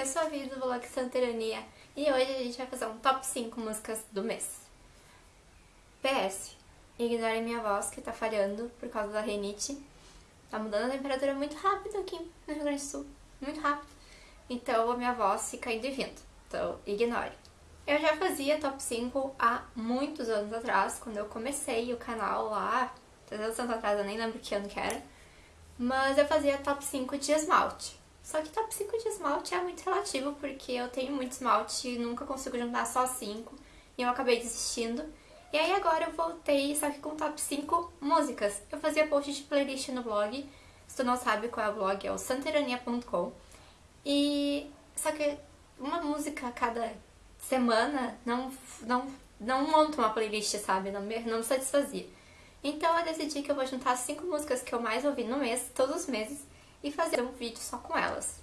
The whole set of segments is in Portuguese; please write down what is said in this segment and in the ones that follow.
eu sou a Vida do Vlog Santerania e hoje a gente vai fazer um top 5 músicas do mês. PS, ignorem minha voz que tá falhando por causa da renite. Tá mudando a temperatura muito rápido aqui no Rio Grande do Sul, muito rápido. Então a minha voz fica indo e vindo, então ignore. Eu já fazia top 5 há muitos anos atrás, quando eu comecei o canal lá, 300 anos atrás, eu nem lembro que ano que era. Mas eu fazia top 5 de esmalte. Só que top 5 de esmalte é muito relativo, porque eu tenho muito esmalte e nunca consigo juntar só 5. E eu acabei desistindo. E aí agora eu voltei, só que com top 5 músicas. Eu fazia post de playlist no blog. Se tu não sabe qual é o blog, é o santerania.com. E só que uma música a cada semana não, não, não monta uma playlist, sabe? Não, não me satisfazia. Então eu decidi que eu vou juntar cinco músicas que eu mais ouvi no mês, todos os meses, e fazer um vídeo só com elas.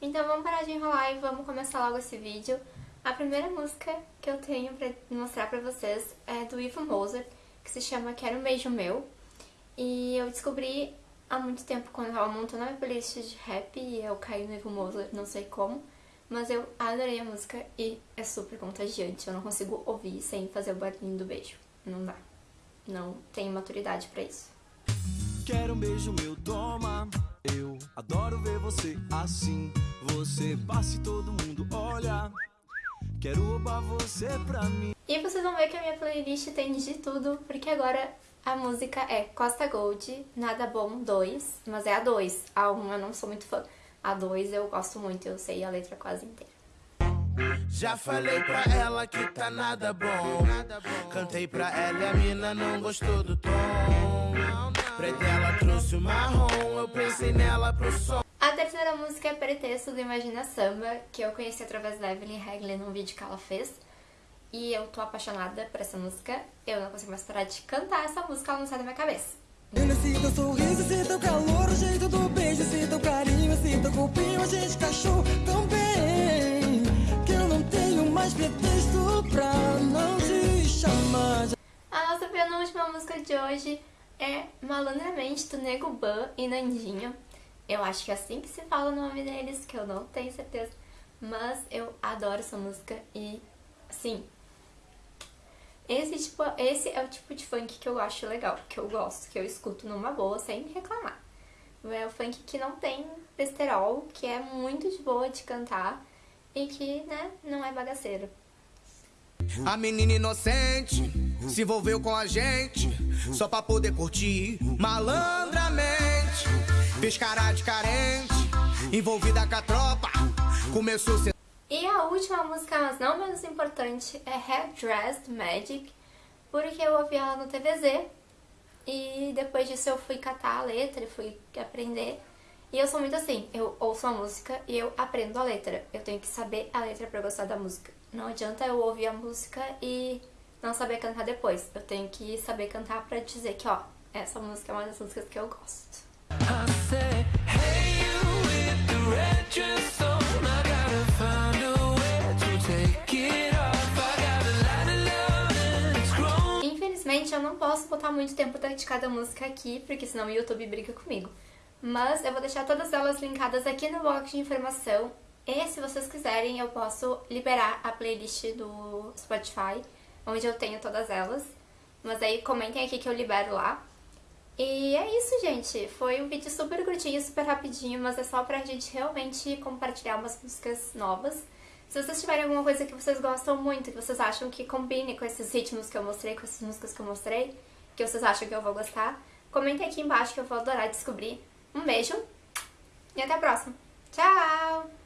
Então vamos parar de enrolar e vamos começar logo esse vídeo. A primeira música que eu tenho pra mostrar pra vocês é do Ivo Moser, que se chama Quero um Beijo Meu. E eu descobri há muito tempo quando eu tava montando a minha playlist de rap e eu caí no Ivo Moser, não sei como. Mas eu adorei a música e é super contagiante, eu não consigo ouvir sem fazer o barulhinho do beijo. Não dá não tenho maturidade para isso. Quero um beijo meu, toma. Você assim. Você passa e todo mundo olha. Quero roubar você pra mim. E vocês vão ver que a minha playlist tem de tudo, porque agora a música é Costa Gold, Nada Bom 2, mas é a 2. A 1 eu não sou muito fã. A 2 eu gosto muito, eu sei a letra quase inteira. Já falei pra ela que tá nada bom. Cantei pra ela e a mina não gostou do tom. Preta ela trouxe o marrom, eu pensei nela pro som. A terceira música é Pretexto do Imagina Samba, que eu conheci através da Evelyn Hagley num vídeo que ela fez. E eu tô apaixonada por essa música. Eu não consigo mais parar de cantar essa música, ela não sai da minha cabeça. Eu teu sorriso, sinto calor, o jeito do beijo, sinto carinho, sinto a gente cachorro tão bem mais pretexto pra não te chamar. A nossa penúltima música de hoje é Malandramente do Nego Ban e Nandinho. Eu acho que é assim que se fala o nome deles, que eu não tenho certeza. Mas eu adoro essa música e, assim, esse, tipo, esse é o tipo de funk que eu acho legal, que eu gosto, que eu escuto numa boa, sem reclamar. É o funk que não tem besterol, que é muito de boa de cantar e que, né, não é bagaceiro. A menina inocente se envolveu com a gente só pra poder curtir malandramente. Fez cara de carente, envolvida com a tropa, começou a. E a última música, mas não menos importante, é Head Dressed Magic, porque eu ouvi ela no TVZ e depois disso eu fui catar a letra, fui aprender e eu sou muito assim, eu ouço uma música e eu aprendo a letra. Eu tenho que saber a letra pra gostar da música. Não adianta eu ouvir a música e não saber cantar depois. Eu tenho que saber cantar pra dizer que, ó, essa música é uma das músicas que eu gosto. Infelizmente eu não posso botar muito tempo de cada música aqui, porque senão o YouTube briga comigo mas eu vou deixar todas elas linkadas aqui no box de informação. E se vocês quiserem, eu posso liberar a playlist do Spotify, onde eu tenho todas elas. Mas aí comentem aqui que eu libero lá. E é isso, gente. Foi um vídeo super curtinho, super rapidinho, mas é só pra gente realmente compartilhar umas músicas novas. Se vocês tiverem alguma coisa que vocês gostam muito, que vocês acham que combine com esses ritmos que eu mostrei, com essas músicas que eu mostrei, que vocês acham que eu vou gostar, comentem aqui embaixo que eu vou adorar descobrir. Um beijo e até a próxima. Tchau!